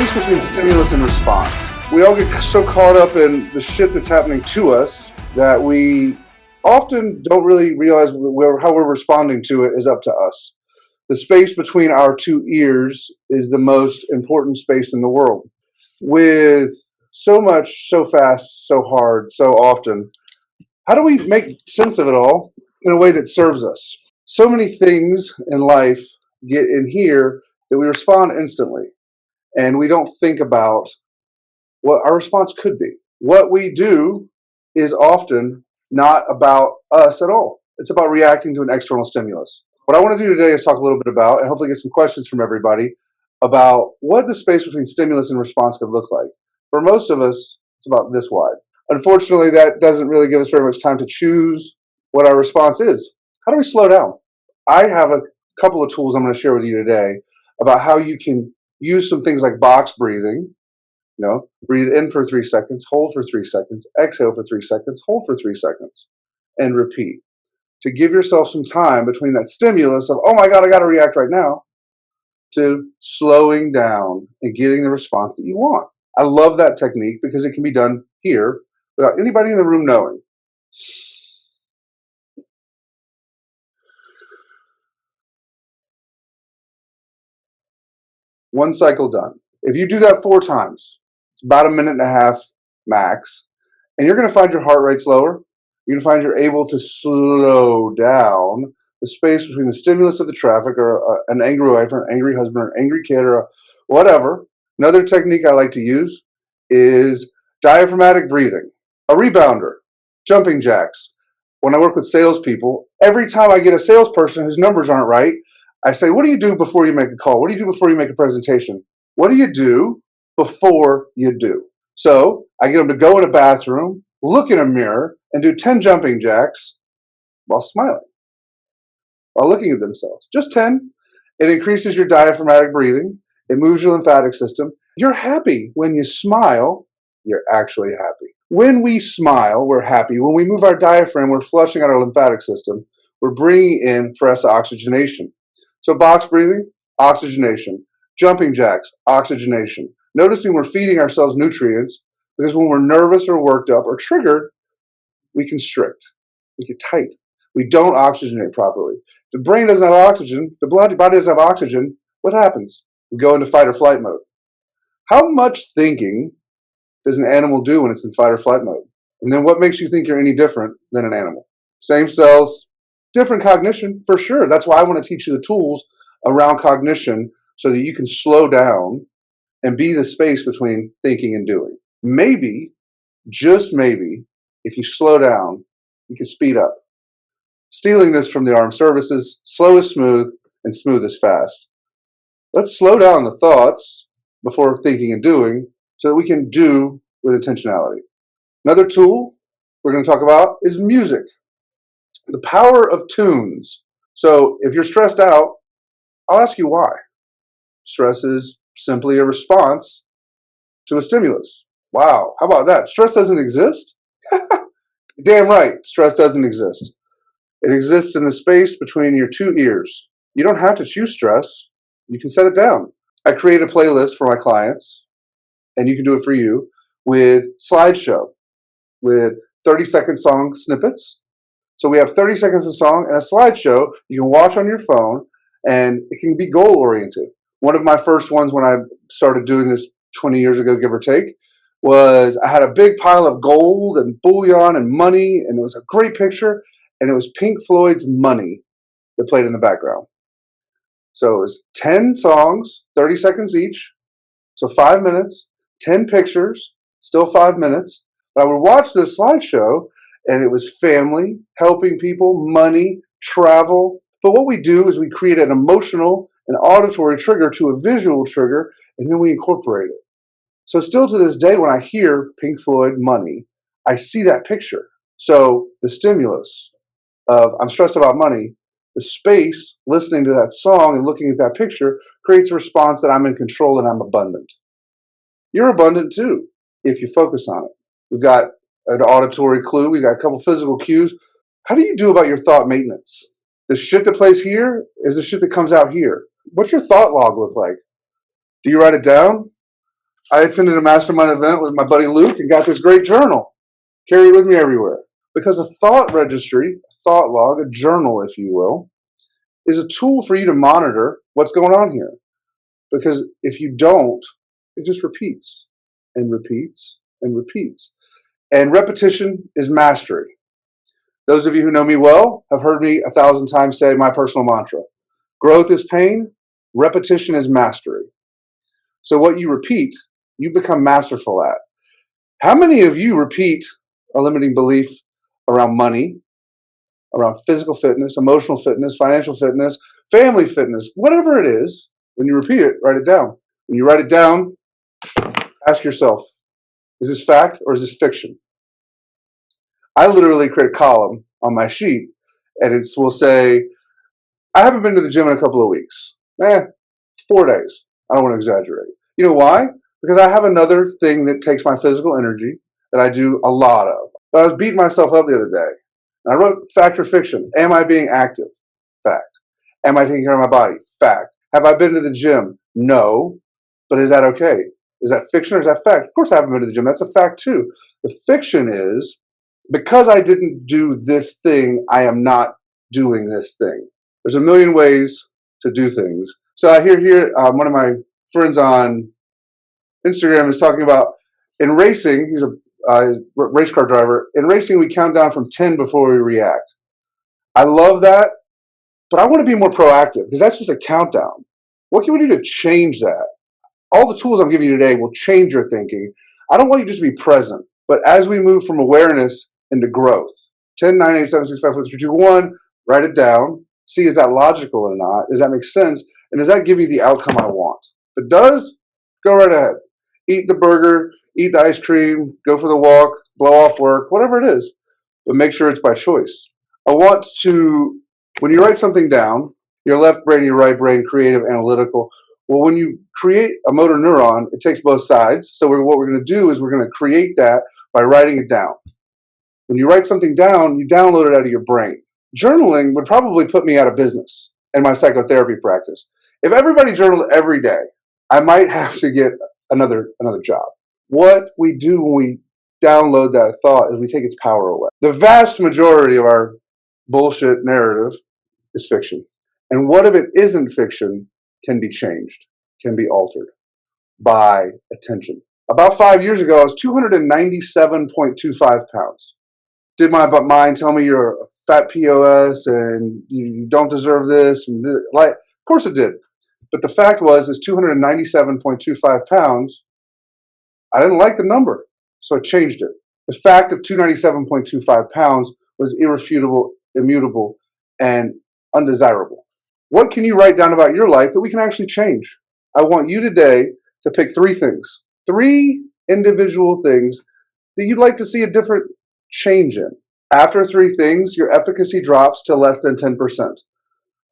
space between stimulus and response. We all get so caught up in the shit that's happening to us that we often don't really realize where, how we're responding to it is up to us. The space between our two ears is the most important space in the world. With so much, so fast, so hard, so often, how do we make sense of it all in a way that serves us? So many things in life get in here that we respond instantly and we don't think about what our response could be. What we do is often not about us at all. It's about reacting to an external stimulus. What I want to do today is talk a little bit about, and hopefully get some questions from everybody, about what the space between stimulus and response could look like. For most of us, it's about this wide. Unfortunately, that doesn't really give us very much time to choose what our response is. How do we slow down? I have a couple of tools I'm going to share with you today about how you can use some things like box breathing. You know, breathe in for three seconds, hold for three seconds, exhale for three seconds, hold for three seconds, and repeat. To give yourself some time between that stimulus of, oh my God, I got to react right now, to slowing down and getting the response that you want. I love that technique because it can be done here without anybody in the room knowing. One cycle done. If you do that four times, it's about a minute and a half max, and you're going to find your heart rate slower. You're going to find you're able to slow down the space between the stimulus of the traffic or uh, an angry wife or an angry husband or an angry kid or whatever. Another technique I like to use is diaphragmatic breathing, a rebounder, jumping jacks. When I work with salespeople, every time I get a salesperson whose numbers aren't right, I say, what do you do before you make a call? What do you do before you make a presentation? What do you do before you do? So I get them to go in a bathroom, look in a mirror, and do 10 jumping jacks while smiling, while looking at themselves. Just 10. It increases your diaphragmatic breathing. It moves your lymphatic system. You're happy when you smile. You're actually happy. When we smile, we're happy. When we move our diaphragm, we're flushing out our lymphatic system. We're bringing in fresh oxygenation. So box breathing, oxygenation. Jumping jacks, oxygenation. Noticing we're feeding ourselves nutrients because when we're nervous or worked up or triggered, we constrict, we get tight. We don't oxygenate properly. The brain doesn't have oxygen, the body doesn't have oxygen, what happens? We go into fight or flight mode. How much thinking does an animal do when it's in fight or flight mode? And then what makes you think you're any different than an animal? Same cells, different cognition for sure. That's why I want to teach you the tools around cognition so that you can slow down and be the space between thinking and doing. Maybe, just maybe, if you slow down, you can speed up. Stealing this from the armed services, slow is smooth and smooth is fast. Let's slow down the thoughts before thinking and doing so that we can do with intentionality. Another tool we're going to talk about is music the power of tunes. So if you're stressed out, I'll ask you why. Stress is simply a response to a stimulus. Wow, how about that? Stress doesn't exist? Damn right, stress doesn't exist. It exists in the space between your two ears. You don't have to choose stress. You can set it down. I create a playlist for my clients, and you can do it for you, with slideshow, with 30 second song snippets, so we have 30 seconds of song and a slideshow you can watch on your phone, and it can be goal oriented. One of my first ones when I started doing this 20 years ago, give or take, was I had a big pile of gold and bullion and money, and it was a great picture, and it was Pink Floyd's Money that played in the background. So it was 10 songs, 30 seconds each, so five minutes, 10 pictures, still five minutes. But I would watch this slideshow and it was family, helping people, money, travel. But what we do is we create an emotional and auditory trigger to a visual trigger, and then we incorporate it. So still to this day, when I hear Pink Floyd money, I see that picture. So the stimulus of I'm stressed about money, the space listening to that song and looking at that picture creates a response that I'm in control and I'm abundant. You're abundant too if you focus on it. We've got an auditory clue. We got a couple physical cues. How do you do about your thought maintenance? The shit that plays here is the shit that comes out here. What's your thought log look like? Do you write it down? I attended a mastermind event with my buddy Luke and got this great journal. Carry it with me everywhere. Because a thought registry, a thought log, a journal, if you will, is a tool for you to monitor what's going on here. Because if you don't, it just repeats and repeats and repeats. And repetition is mastery. Those of you who know me well have heard me a thousand times say my personal mantra growth is pain, repetition is mastery. So, what you repeat, you become masterful at. How many of you repeat a limiting belief around money, around physical fitness, emotional fitness, financial fitness, family fitness, whatever it is? When you repeat it, write it down. When you write it down, ask yourself is this fact or is this fiction? I literally create a column on my sheet and it will say, I haven't been to the gym in a couple of weeks. Eh, four days. I don't want to exaggerate. You know why? Because I have another thing that takes my physical energy that I do a lot of. But I was beating myself up the other day. And I wrote fact or fiction. Am I being active? Fact. Am I taking care of my body? Fact. Have I been to the gym? No. But is that okay? Is that fiction or is that fact? Of course I haven't been to the gym. That's a fact too. The fiction is because I didn't do this thing, I am not doing this thing. There's a million ways to do things. So I hear here um, one of my friends on Instagram is talking about in racing, he's a uh, race car driver. In racing, we count down from 10 before we react. I love that, but I want to be more proactive because that's just a countdown. What can we do to change that? All the tools I'm giving you today will change your thinking. I don't want you just to be present, but as we move from awareness into growth, 10, 9, 8, 7, 6, 5, 4, 3, 2, 1, write it down. See, is that logical or not? Does that make sense? And does that give you the outcome I want? If it does, go right ahead. Eat the burger, eat the ice cream, go for the walk, blow off work, whatever it is. But make sure it's by choice. I want to, when you write something down, your left brain, your right brain, creative, analytical. Well, when you create a motor neuron, it takes both sides. So we're, what we're going to do is we're going to create that by writing it down. When you write something down, you download it out of your brain. Journaling would probably put me out of business in my psychotherapy practice. If everybody journaled every day, I might have to get another another job. What we do when we download that thought is we take its power away. The vast majority of our bullshit narrative is fiction. And what if it isn't fiction can be changed, can be altered by attention. About five years ago, I was 297.25 pounds. Did my mind tell me you're a fat POS and you don't deserve this? And this? like, of course it did. But the fact was, is 297.25 pounds. I didn't like the number, so I changed it. The fact of 297.25 pounds was irrefutable, immutable, and undesirable. What can you write down about your life that we can actually change? I want you today to pick three things, three individual things that you'd like to see a different change in. After three things, your efficacy drops to less than 10%.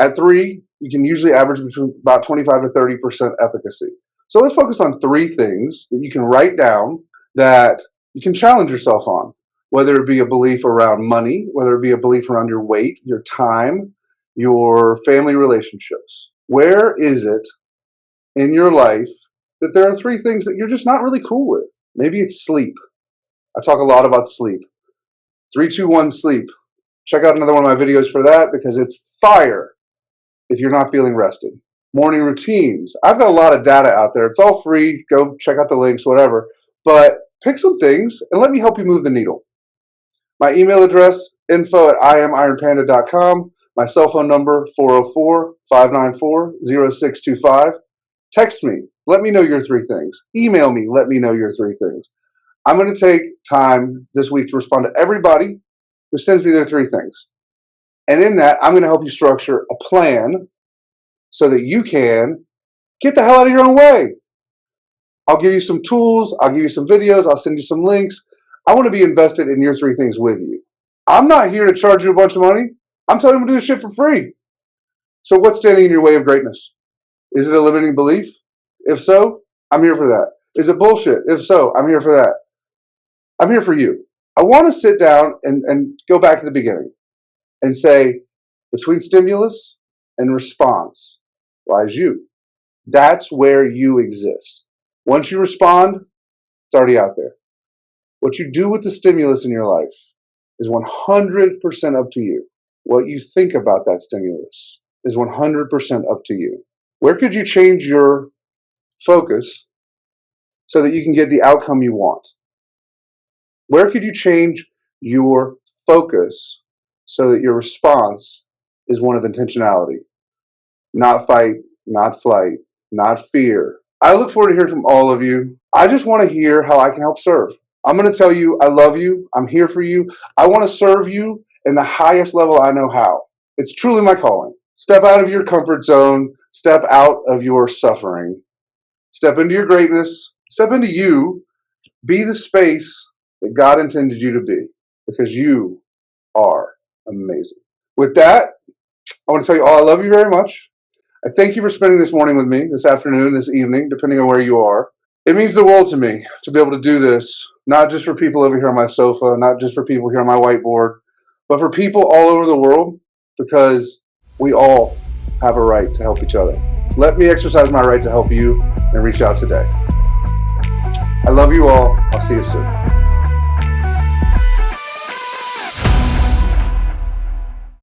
At three, you can usually average between about 25 to 30% efficacy. So let's focus on three things that you can write down that you can challenge yourself on, whether it be a belief around money, whether it be a belief around your weight, your time, your family relationships. Where is it in your life that there are three things that you're just not really cool with? Maybe it's sleep. I talk a lot about sleep. 321 sleep. Check out another one of my videos for that because it's fire if you're not feeling rested. Morning routines. I've got a lot of data out there. It's all free. Go check out the links, whatever. But pick some things and let me help you move the needle. My email address, info at imironpanda.com. My cell phone number, 404-594-0625. Text me. Let me know your three things. Email me. Let me know your three things. I'm going to take time this week to respond to everybody who sends me their three things. And in that, I'm going to help you structure a plan so that you can get the hell out of your own way. I'll give you some tools. I'll give you some videos. I'll send you some links. I want to be invested in your three things with you. I'm not here to charge you a bunch of money. I'm telling you to do this shit for free. So what's standing in your way of greatness? Is it a limiting belief? If so, I'm here for that. Is it bullshit? If so, I'm here for that. I'm here for you. I want to sit down and, and go back to the beginning and say, between stimulus and response lies you. That's where you exist. Once you respond, it's already out there. What you do with the stimulus in your life is 100% up to you. What you think about that stimulus is 100% up to you. Where could you change your focus so that you can get the outcome you want? Where could you change your focus so that your response is one of intentionality, not fight, not flight, not fear. I look forward to hearing from all of you. I just want to hear how I can help serve. I'm going to tell you I love you. I'm here for you. I want to serve you in the highest level I know how. It's truly my calling. Step out of your comfort zone. Step out of your suffering. Step into your greatness. Step into you. Be the space that God intended you to be because you are amazing. With that, I want to tell you all I love you very much. I thank you for spending this morning with me, this afternoon, this evening, depending on where you are. It means the world to me to be able to do this, not just for people over here on my sofa, not just for people here on my whiteboard, but for people all over the world because we all have a right to help each other. Let me exercise my right to help you and reach out today. I love you all. I'll see you soon.